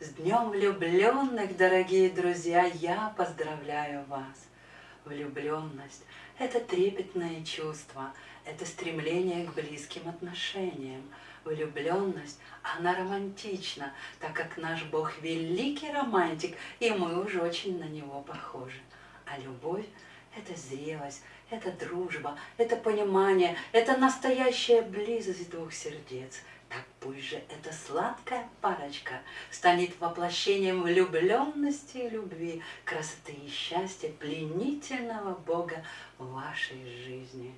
С Днем влюбленных, дорогие друзья, я поздравляю вас. Влюбленность – это трепетное чувство, это стремление к близким отношениям. Влюбленность, она романтична, так как наш Бог великий романтик, и мы уже очень на него похожи. А любовь – это зрелость, это дружба, это понимание, это настоящая близость двух сердец – так пусть же эта сладкая парочка станет воплощением влюбленности и любви, красоты и счастья пленительного Бога в вашей жизни.